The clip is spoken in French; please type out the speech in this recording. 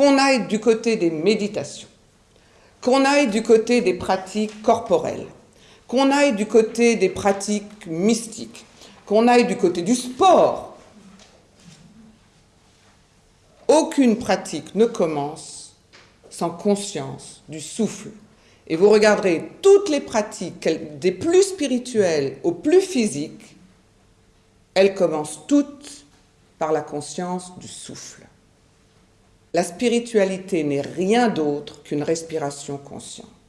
qu'on aille du côté des méditations, qu'on aille du côté des pratiques corporelles, qu'on aille du côté des pratiques mystiques, qu'on aille du côté du sport, aucune pratique ne commence sans conscience du souffle. Et vous regarderez toutes les pratiques, des plus spirituelles aux plus physiques, elles commencent toutes par la conscience du souffle. La spiritualité n'est rien d'autre qu'une respiration consciente.